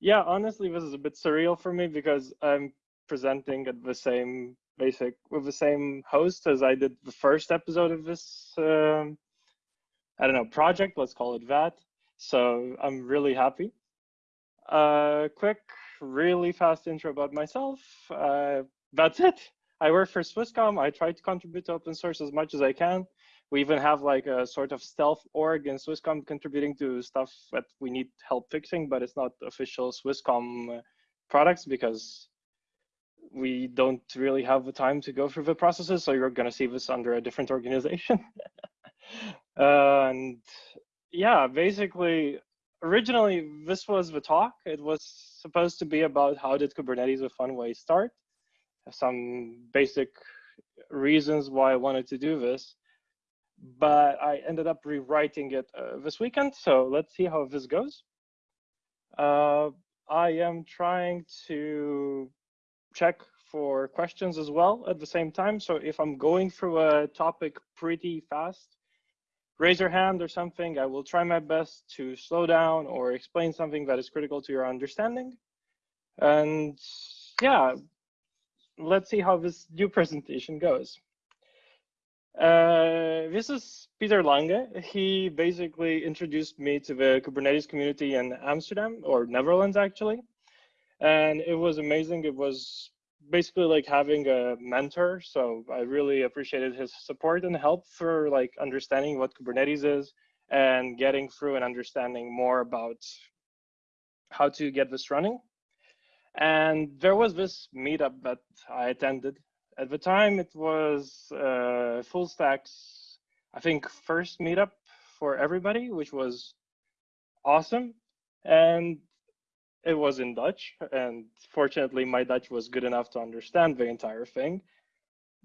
Yeah, honestly, this is a bit surreal for me because I'm presenting at the same basic with the same host as I did the first episode of this. Um, I don't know project. Let's call it that. So I'm really happy. Uh, quick, really fast intro about myself. Uh, that's it. I work for Swisscom. I try to contribute to open source as much as I can. We even have like a sort of stealth org in Swisscom contributing to stuff that we need help fixing, but it's not official Swisscom products because we don't really have the time to go through the processes. So you're going to see this under a different organization. and yeah, basically, originally this was the talk. It was supposed to be about how did Kubernetes with Funway start, some basic reasons why I wanted to do this. But I ended up rewriting it uh, this weekend. So let's see how this goes. Uh, I am trying to check for questions as well at the same time. So if I'm going through a topic pretty fast, raise your hand or something. I will try my best to slow down or explain something that is critical to your understanding. And yeah, let's see how this new presentation goes. Uh, this is Peter Lange. He basically introduced me to the Kubernetes community in Amsterdam or Netherlands actually. And it was amazing. It was basically like having a mentor. So I really appreciated his support and help for like understanding what Kubernetes is and getting through and understanding more about how to get this running. And there was this meetup that I attended. At the time, it was uh, Fullstaq's, I think, first meetup for everybody, which was awesome. And it was in Dutch, and fortunately, my Dutch was good enough to understand the entire thing.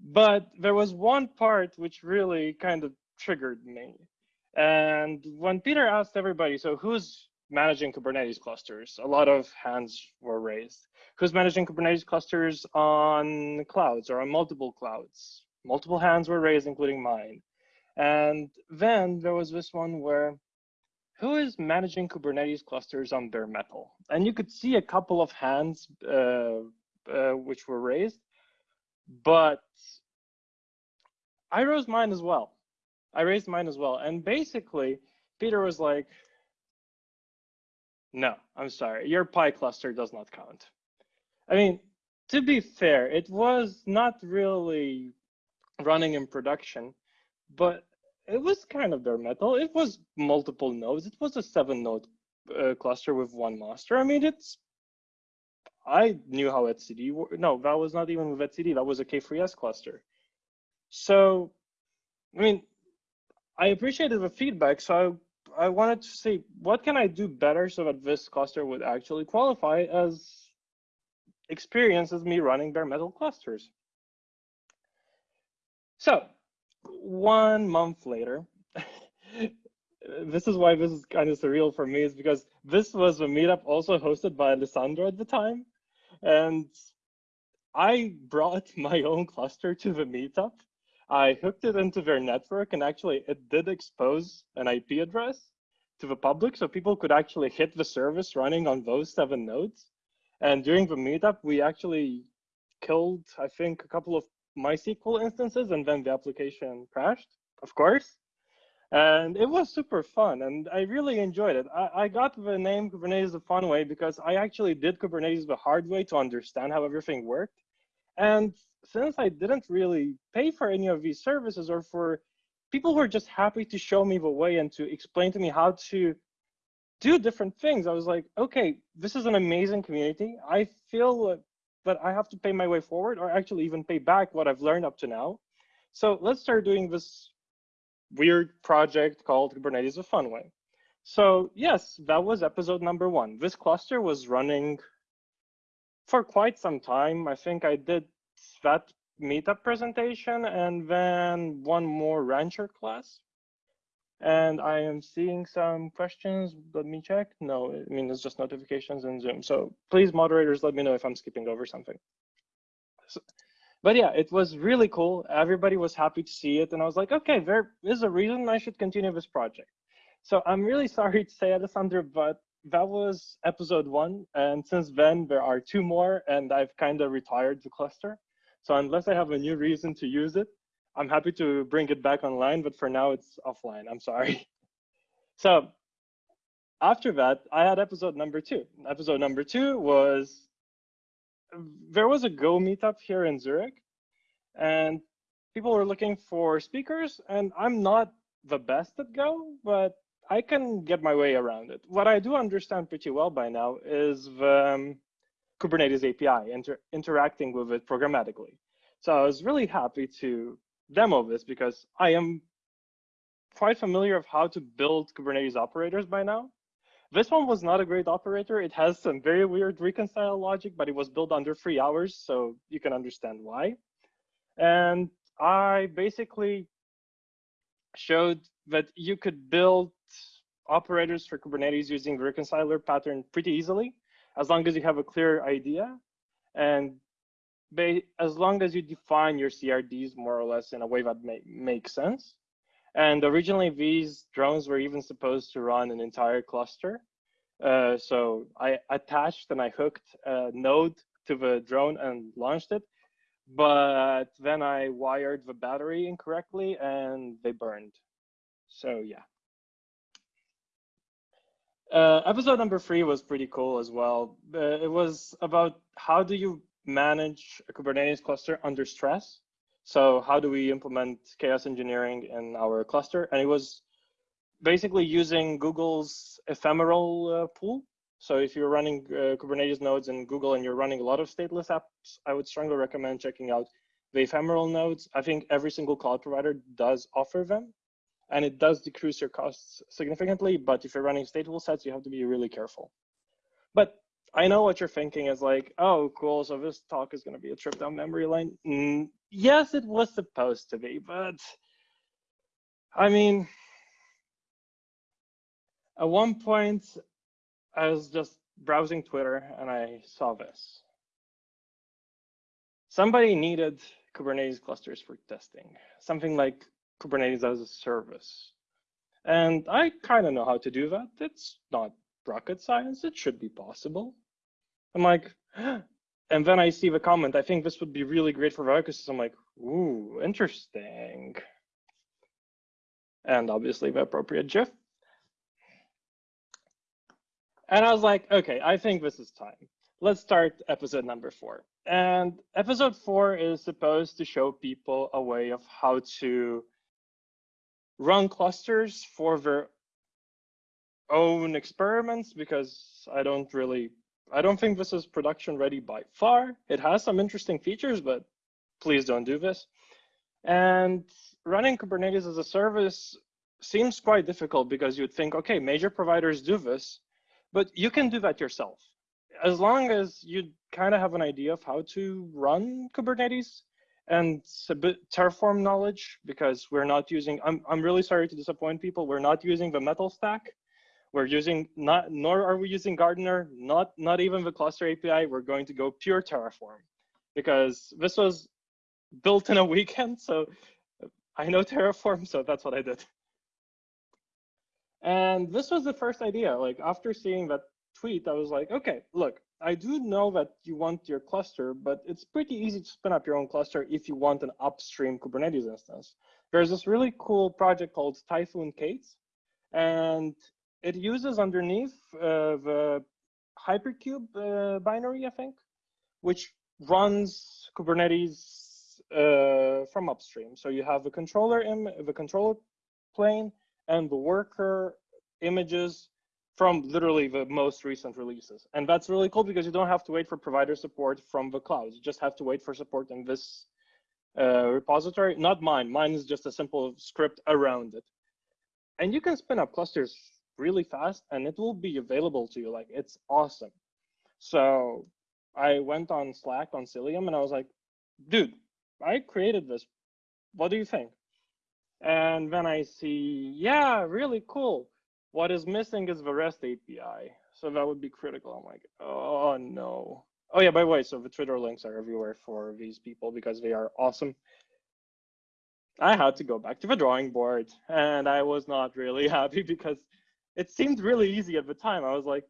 But there was one part which really kind of triggered me. And when Peter asked everybody, so who's managing Kubernetes clusters? A lot of hands were raised. Who's managing Kubernetes clusters on clouds or on multiple clouds? Multiple hands were raised, including mine. And then there was this one where who is managing Kubernetes clusters on bare metal? And you could see a couple of hands uh, uh, which were raised, but I rose mine as well. I raised mine as well. And basically, Peter was like, no, I'm sorry, your Pi cluster does not count. I mean, to be fair, it was not really running in production, but it was kind of bare metal. It was multiple nodes. It was a seven node uh, cluster with one master. I mean, it's, I knew how etcd, no, that was not even with etcd, that was a K3S cluster. So, I mean, I appreciated the feedback. So I, wanted to see what can I do better so that this cluster would actually qualify as experience as me running bare metal clusters. So one month later, this is why this is kind of surreal for me, is because this was a meetup also hosted by Alessandro at the time. And I brought my own cluster to the meetup. I hooked it into their network and actually it did expose an IP address to the public so people could actually hit the service running on those seven nodes. And during the meetup, we actually killed, I think, a couple of MySQL instances and then the application crashed, of course. And it was super fun and I really enjoyed it. I, I got the name Kubernetes the fun way because I actually did Kubernetes the hard way to understand how everything worked. And since I didn't really pay for any of these services or for people who are just happy to show me the way and to explain to me how to do different things, I was like, okay, this is an amazing community. I feel that I have to pay my way forward or actually even pay back what I've learned up to now. So let's start doing this weird project called Kubernetes a fun way. So yes, that was episode number one. This cluster was running for quite some time. I think I did that meetup presentation and then one more rancher class. And I am seeing some questions. Let me check. No, I mean, it's just notifications in Zoom. So please, moderators, let me know if I'm skipping over something. So, but yeah, it was really cool. Everybody was happy to see it. And I was like, okay, there is a reason I should continue this project. So I'm really sorry to say, Alessandro, but that was episode one. And since then, there are two more, and I've kind of retired the cluster. So unless I have a new reason to use it, I'm happy to bring it back online, but for now it's offline. I'm sorry. So after that, I had episode number two. Episode number two was there was a Go meetup here in Zurich, and people were looking for speakers, and I'm not the best at Go, but I can get my way around it. What I do understand pretty well by now is the um, Kubernetes API, inter interacting with it programmatically. So I was really happy to demo this because I am quite familiar of how to build Kubernetes operators by now. This one was not a great operator. It has some very weird reconcile logic, but it was built under three hours, so you can understand why. And I basically showed that you could build operators for Kubernetes using the reconciler pattern pretty easily, as long as you have a clear idea. And as long as you define your CRDs more or less in a way that may, makes sense. And originally these drones were even supposed to run an entire cluster. Uh, so I attached and I hooked a node to the drone and launched it. But then I wired the battery incorrectly and they burned. So yeah. Uh, episode number three was pretty cool as well. Uh, it was about how do you manage a Kubernetes cluster under stress. So how do we implement chaos engineering in our cluster? And it was basically using Google's ephemeral uh, pool. So if you're running uh, Kubernetes nodes in Google and you're running a lot of stateless apps, I would strongly recommend checking out the ephemeral nodes. I think every single cloud provider does offer them and it does decrease your costs significantly. But if you're running stateful sets, you have to be really careful. But I know what you're thinking is like, oh, cool. So this talk is going to be a trip down memory lane. Mm, yes, it was supposed to be, but I mean, at one point, I was just browsing Twitter and I saw this. Somebody needed Kubernetes clusters for testing, something like Kubernetes as a service. And I kind of know how to do that. It's not rocket science. It should be possible. I'm like, and then I see the comment, I think this would be really great for Vocus. I'm like, ooh, interesting. And obviously the appropriate GIF. And I was like, okay, I think this is time. Let's start episode number four. And episode four is supposed to show people a way of how to run clusters for their own experiments because I don't really I don't think this is production ready by far. It has some interesting features, but please don't do this. And running Kubernetes as a service seems quite difficult because you'd think, okay, major providers do this, but you can do that yourself. As long as you kind of have an idea of how to run Kubernetes and a bit Terraform knowledge, because we're not using, I'm, I'm really sorry to disappoint people, we're not using the metal stack we're using not, nor are we using Gardener, not, not even the cluster API. We're going to go pure Terraform because this was built in a weekend. So uh, I know Terraform, so that's what I did. And this was the first idea. Like after seeing that tweet, I was like, okay, look, I do know that you want your cluster, but it's pretty easy to spin up your own cluster if you want an upstream Kubernetes instance. There's this really cool project called Typhoon K8s, and it uses underneath uh, the hyperkube uh, binary, I think, which runs Kubernetes uh, from upstream. So you have the controller the controller plane and the worker images from literally the most recent releases. And that's really cool because you don't have to wait for provider support from the cloud. You just have to wait for support in this uh, repository. Not mine. Mine is just a simple script around it. And you can spin up clusters really fast and it will be available to you. Like it's awesome. So I went on Slack on Cilium and I was like, dude, I created this. What do you think? And then I see, yeah, really cool. What is missing is the REST API. So that would be critical. I'm like, oh no. Oh yeah, by the way, so the Twitter links are everywhere for these people because they are awesome. I had to go back to the drawing board and I was not really happy because it seemed really easy at the time. I was like,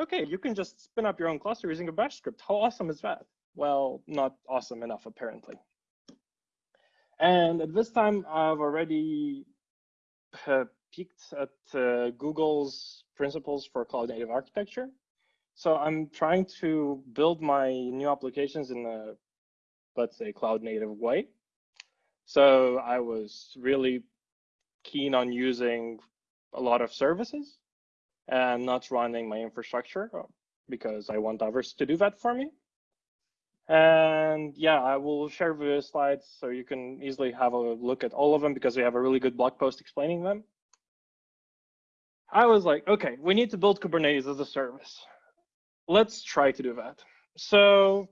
okay, you can just spin up your own cluster using a bash script. How awesome is that? Well, not awesome enough, apparently. And at this time, I've already peeked at uh, Google's principles for cloud native architecture. So I'm trying to build my new applications in a, let's say, cloud native way. So I was really keen on using a lot of services and not running my infrastructure uh, because I want others to do that for me. And yeah, I will share the slides so you can easily have a look at all of them because we have a really good blog post explaining them. I was like, okay, we need to build Kubernetes as a service. Let's try to do that. So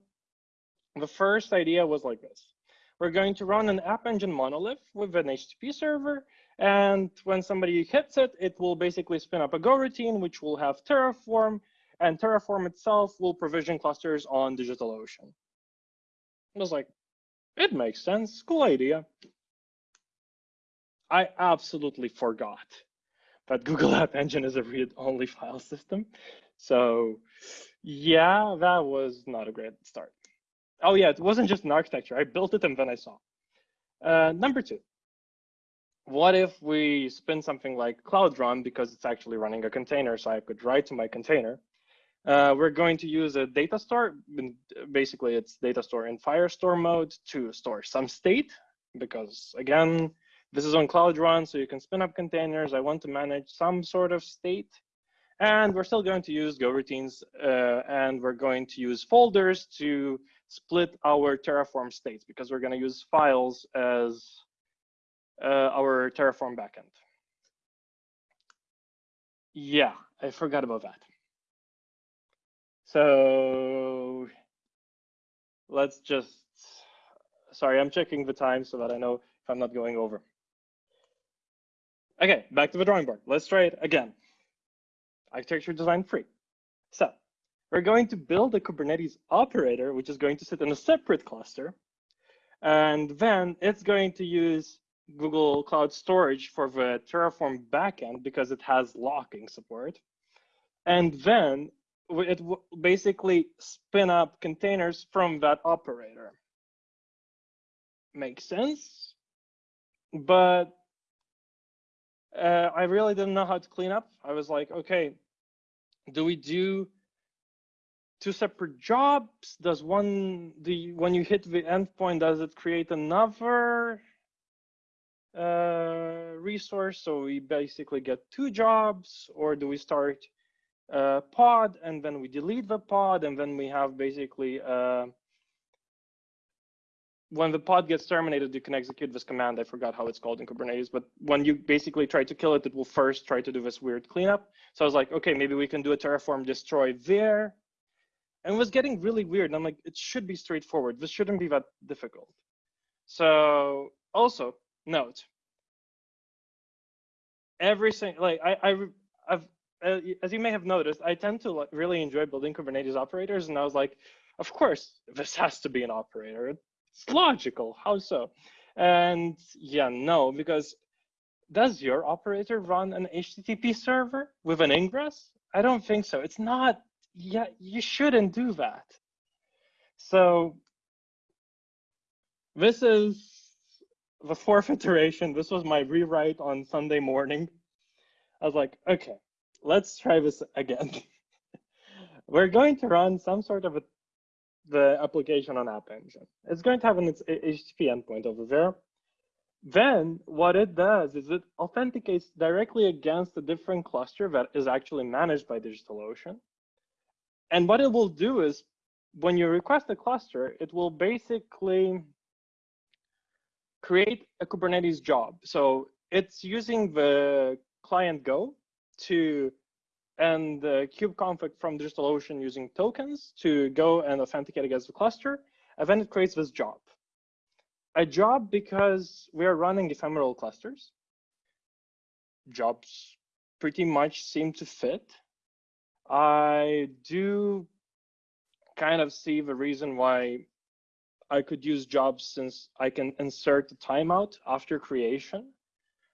the first idea was like this. We're going to run an App Engine monolith with an HTTP server. And when somebody hits it, it will basically spin up a Go routine, which will have Terraform. And Terraform itself will provision clusters on DigitalOcean. I was like, it makes sense. Cool idea. I absolutely forgot that Google App Engine is a read-only file system. So yeah, that was not a great start. Oh yeah, it wasn't just an architecture. I built it and then I saw. Uh, number two, what if we spin something like Cloud Run because it's actually running a container, so I could write to my container. Uh, we're going to use a data store. Basically, it's data store in Firestore mode to store some state because again, this is on Cloud Run, so you can spin up containers. I want to manage some sort of state. And we're still going to use Go routines, uh, and we're going to use folders to split our Terraform states because we're going to use files as uh, our Terraform backend. Yeah, I forgot about that. So let's just, sorry, I'm checking the time so that I know if I'm not going over. Okay, back to the drawing board. Let's try it again. Architecture design free. So we're going to build a Kubernetes operator, which is going to sit in a separate cluster. And then it's going to use Google Cloud Storage for the Terraform backend because it has locking support. And then it will basically spin up containers from that operator. Makes sense. But uh, I really didn't know how to clean up. I was like, okay, do we do two separate jobs? Does one, the when you hit the endpoint, does it create another uh, resource? So we basically get two jobs, or do we start a pod and then we delete the pod and then we have basically uh, when the pod gets terminated, you can execute this command. I forgot how it's called in Kubernetes, but when you basically try to kill it, it will first try to do this weird cleanup. So I was like, okay, maybe we can do a Terraform destroy there. And it was getting really weird. And I'm like, it should be straightforward. This shouldn't be that difficult. So also note, every single, like I, I, I've, uh, as you may have noticed, I tend to like, really enjoy building Kubernetes operators. And I was like, of course, this has to be an operator it's logical. How so? And yeah, no, because does your operator run an HTTP server with an ingress? I don't think so. It's not, yeah, you shouldn't do that. So this is the fourth iteration. This was my rewrite on Sunday morning. I was like, okay, let's try this again. We're going to run some sort of a the application on App Engine. It's going to have an HTTP endpoint over there. Then what it does is it authenticates directly against a different cluster that is actually managed by DigitalOcean. And what it will do is when you request a cluster, it will basically create a Kubernetes job. So it's using the client Go to and uh, the kubeconfig from DigitalOcean using tokens to go and authenticate against the cluster, and then it creates this job. A job because we are running ephemeral clusters. Jobs pretty much seem to fit. I do kind of see the reason why I could use jobs since I can insert the timeout after creation.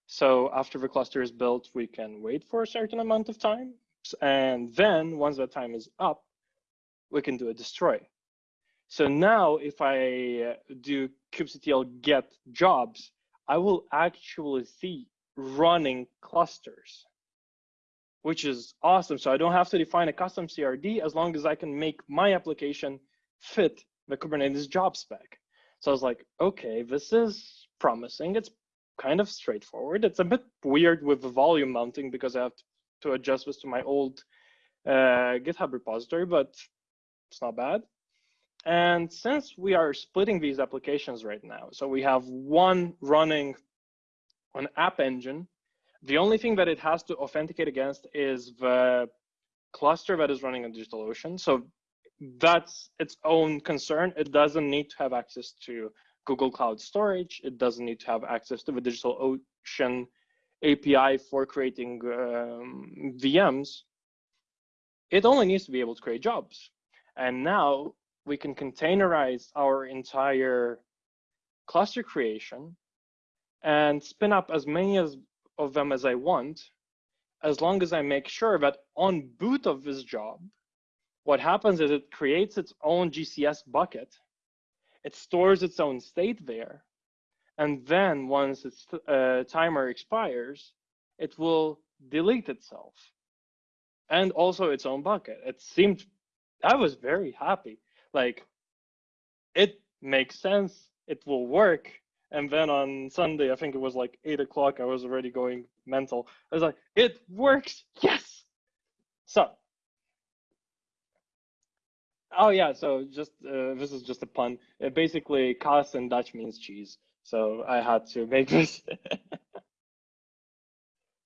So after the cluster is built, we can wait for a certain amount of time And then once that time is up, we can do a destroy. So now if I uh, do kubectl get jobs, I will actually see running clusters, which is awesome. So I don't have to define a custom CRD as long as I can make my application fit the Kubernetes job spec. So I was like, okay, this is promising. It's kind of straightforward. It's a bit weird with the volume mounting because I have to adjust this to my old uh, GitHub repository, but it's not bad. And since we are splitting these applications right now, so we have one running on App Engine, the only thing that it has to authenticate against is the cluster that is running on DigitalOcean. So that's its own concern. It doesn't need to have access to Google Cloud Storage. It doesn't need to have access to the DigitalOcean API for creating um, VMs. It only needs to be able to create jobs. And now we can containerize our entire cluster creation and spin up as many as, of them as I want, as long as I make sure that on boot of this job, what happens is it creates its own GCS bucket. It stores its own state there. And then once its uh, timer expires, it will delete itself and also its own bucket. It seemed, I was very happy. Like, it makes sense, it will work. And then on Sunday, I think it was like eight o'clock, I was already going mental. I was like, it works, yes. So Oh yeah, so just uh, this is just a pun. It basically, Kaas in Dutch means cheese, so I had to make this.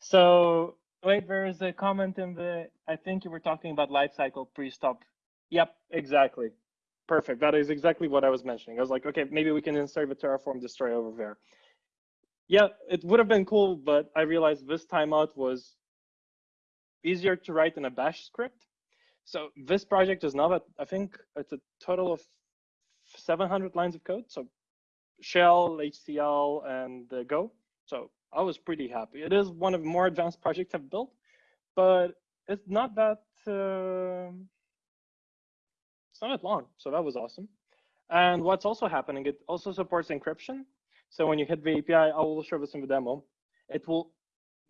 so wait, there is a comment in the. I think you were talking about lifecycle pre-stop. Yep, exactly. Perfect. That is exactly what I was mentioning. I was like, okay, maybe we can insert the Terraform destroy over there. Yeah, it would have been cool, but I realized this timeout was easier to write in a bash script so this project is now I think it's a total of 700 lines of code. So Shell, HCL, and uh, Go. So I was pretty happy. It is one of the more advanced projects I've built, but it's not that uh, it's not that long. So that was awesome. And what's also happening, it also supports encryption. So when you hit the API, I will show this in the demo. It will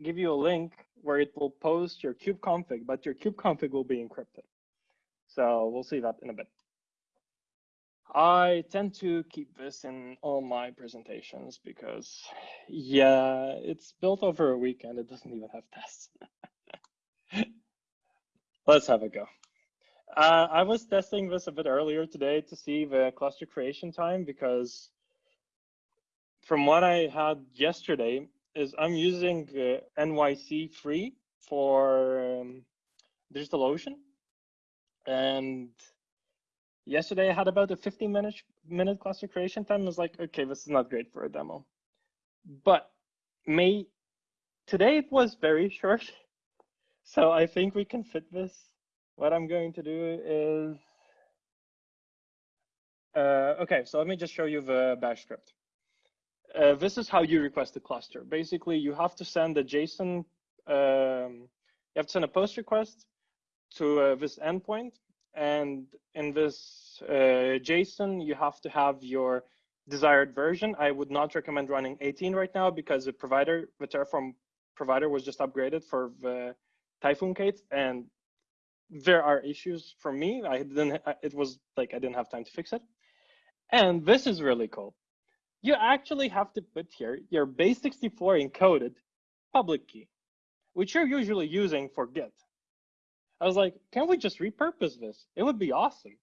give you a link where it will post your kubeconfig, but your kubeconfig will be encrypted. So we'll see that in a bit. I tend to keep this in all my presentations because, yeah, it's built over a weekend. It doesn't even have tests. Let's have a go. Uh, I was testing this a bit earlier today to see the cluster creation time because from what I had yesterday, is I'm using uh, NYC free for um, DigitalOcean. And yesterday I had about a 15 minute, minute cluster creation time. I was like, okay, this is not great for a demo. But May, today it was very short. So I think we can fit this. What I'm going to do is, uh, okay, so let me just show you the bash script uh, this is how you request a cluster. Basically, you have to send a JSON, um, you have to send a post request to uh, this endpoint. And in this uh, JSON, you have to have your desired version. I would not recommend running 18 right now because the provider, the Terraform provider was just upgraded for the Typhoon K8s. And there are issues for me. I didn't, it was like, I didn't have time to fix it. And this is really cool you actually have to put here your base64 encoded public key, which you're usually using for Git. I was like, can we just repurpose this? It would be awesome.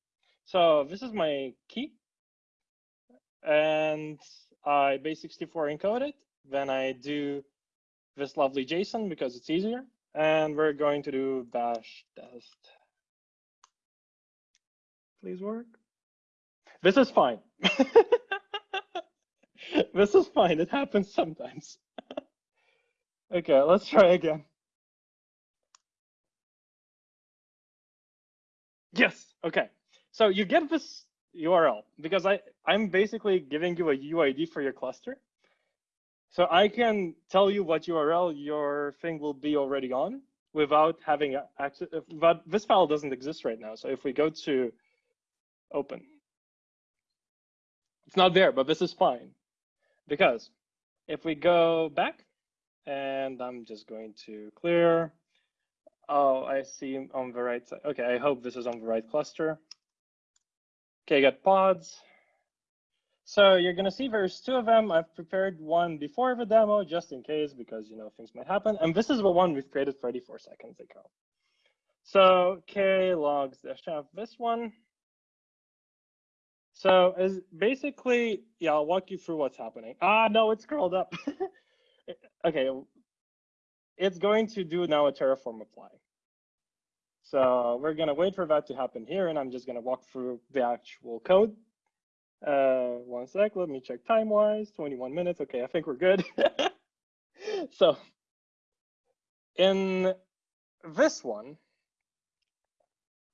So this is my key. And I base64 encode it. Then I do this lovely JSON because it's easier. And we're going to do bash test. Please work. This is fine. this is fine. It happens sometimes. okay, let's try again. Yes, okay. So you get this URL because I, I'm basically giving you a UID for your cluster. So I can tell you what URL your thing will be already on. without having access, but this file doesn't exist right now. So if we go to open, it's not there, but this is fine because if we go back and I'm just going to clear, oh, I see on the right side. Okay, I hope this is on the right cluster. Okay, get pods. So you're gonna see there's two of them. I've prepared one before the demo just in case because you know things might happen. And this is the one we've created 34 seconds ago. So k logs dash f this one. So as basically, yeah, I'll walk you through what's happening. Ah, no, it's curled up. okay, it's going to do now a Terraform apply. So we're gonna wait for that to happen here, and I'm just gonna walk through the actual code. Uh, one sec, let me check time-wise, 21 minutes. Okay, I think we're good. so in this one,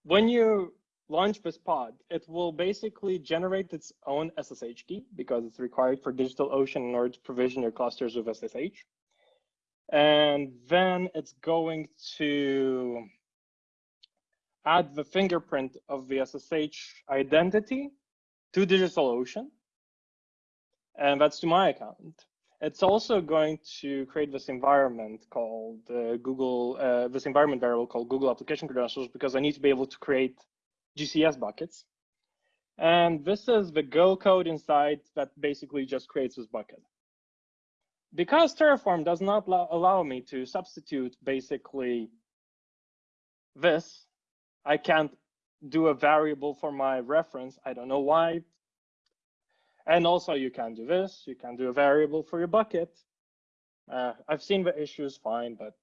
when you launch this pod, it will basically generate its own SSH key because it's required for DigitalOcean in order to provision your clusters with SSH. And then it's going to add the fingerprint of the SSH identity to DigitalOcean, and that's to my account. It's also going to create this environment called uh, Google, uh, this environment variable called Google Application Credentials because I need to be able to create GCS buckets. And this is the Go code inside that basically just creates this bucket. Because Terraform does not allow me to substitute basically this, I can't do a variable for my reference. I don't know why. And also you can do this. You can do a variable for your bucket. Uh, I've seen the issues fine, but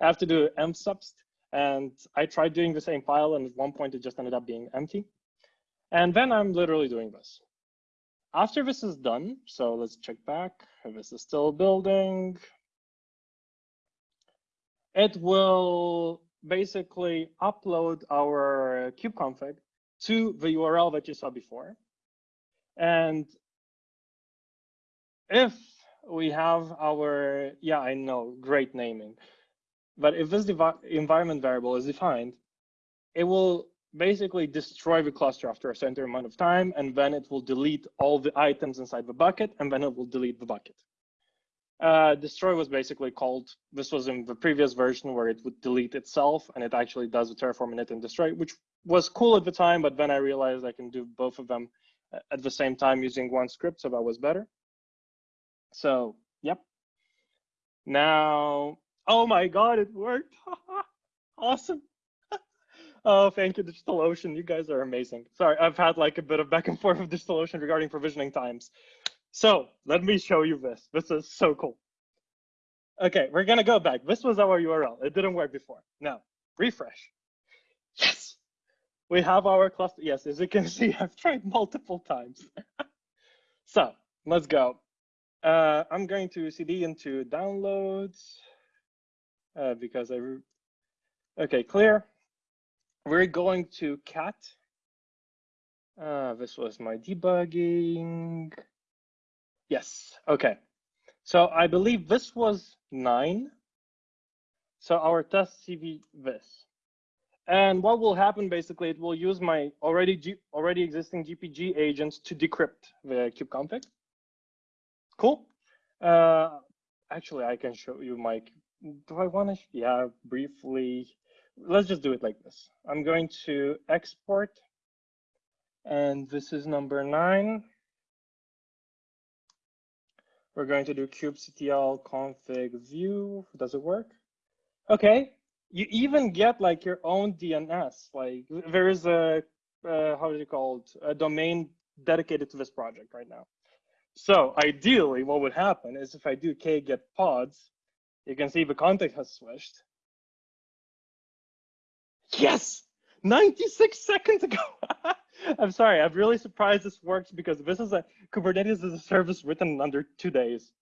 I have to do envsubst. And I tried doing the same file, and at one point it just ended up being empty. And then I'm literally doing this. After this is done, so let's check back. if This is still building. It will basically upload our kubeconfig to the URL that you saw before. And if we have our, yeah, I know, great naming. But if this environment variable is defined, it will basically destroy the cluster after a certain amount of time, and then it will delete all the items inside the bucket, and then it will delete the bucket. Uh, destroy was basically called, this was in the previous version where it would delete itself and it actually does the terraform init and destroy, which was cool at the time, but then I realized I can do both of them uh, at the same time using one script, so that was better. So, yep. Now, oh my God, it worked. awesome. Oh, thank you, DigitalOcean. You guys are amazing. Sorry, I've had like a bit of back and forth with DigitalOcean regarding provisioning times. So let me show you this. This is so cool. Okay, we're gonna go back. This was our URL. It didn't work before. Now, refresh. Yes, we have our cluster. Yes, as you can see, I've tried multiple times. so let's go. Uh, I'm going to cd into downloads uh, because I, okay, clear. We're going to cat. Uh, this was my debugging. Yes, okay. So I believe this was nine. So our test CV this. And what will happen basically, it will use my already G, already existing GPG agents to decrypt the kubeconfig. Cool. Uh, actually, I can show you my, do I want to, yeah, briefly. Let's just do it like this. I'm going to export, and this is number nine. We're going to do kubectl config view. Does it work? Okay. You even get like your own DNS. Like there is a, uh, how is it called? A domain dedicated to this project right now. So ideally what would happen is if I do k get pods, you can see the context has switched. Yes, 96 seconds ago. I'm sorry, I'm really surprised this works because this is a Kubernetes is a service written under two days.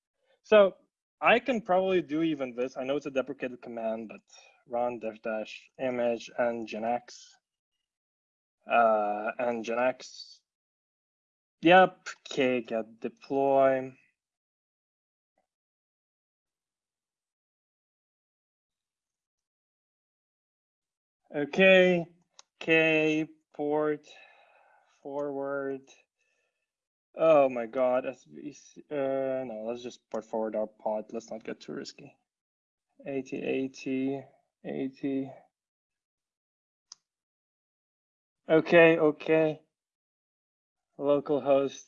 So I can probably do even this. I know it's a deprecated command, but run dash dash image nginx Uh, nginx. Yep, k get deploy. Okay, K port forward. Oh my God, SVC. Uh, no, let's just port forward our pod. Let's not get too risky. 80, 80, 80. Okay, okay. Localhost.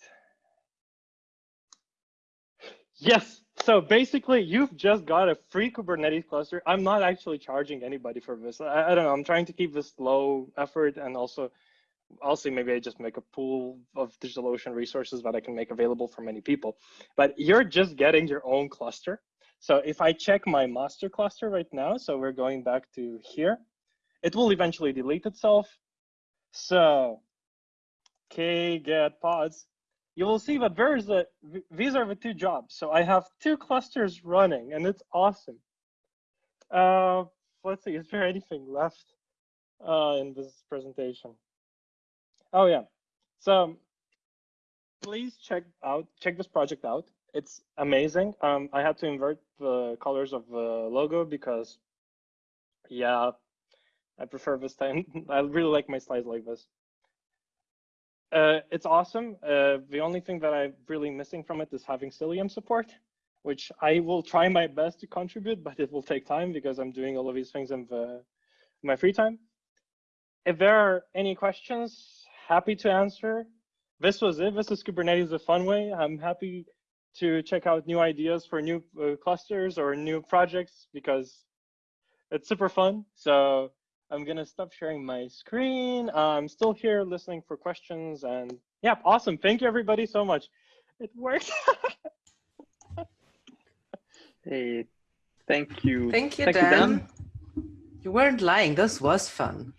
Yes. So basically, you've just got a free Kubernetes cluster. I'm not actually charging anybody for this. I, I don't know. I'm trying to keep this low effort and also, also maybe I just make a pool of DigitalOcean resources that I can make available for many people. But you're just getting your own cluster. So if I check my master cluster right now, so we're going back to here, it will eventually delete itself. So k get pods, you will see that there's a, these are the two jobs. So I have two clusters running and it's awesome. Uh, let's see, is there anything left uh, in this presentation? Oh yeah, so please check out, check this project out. It's amazing. Um, I had to invert the colors of the logo because yeah, I prefer this time. I really like my slides like this. Uh, it's awesome. Uh, the only thing that I'm really missing from it is having Cilium support, which I will try my best to contribute, but it will take time because I'm doing all of these things in, the, my free time. If there are any questions, happy to answer. This was it. This is Kubernetes the fun way. I'm happy to check out new ideas for new uh, clusters or new projects because it's super fun. So I'm gonna stop sharing my screen. Uh, I'm still here listening for questions and yeah, awesome. Thank you everybody so much. It worked. hey, thank you. Thank you, thank Dan. You, Dan. You weren't lying. This was fun.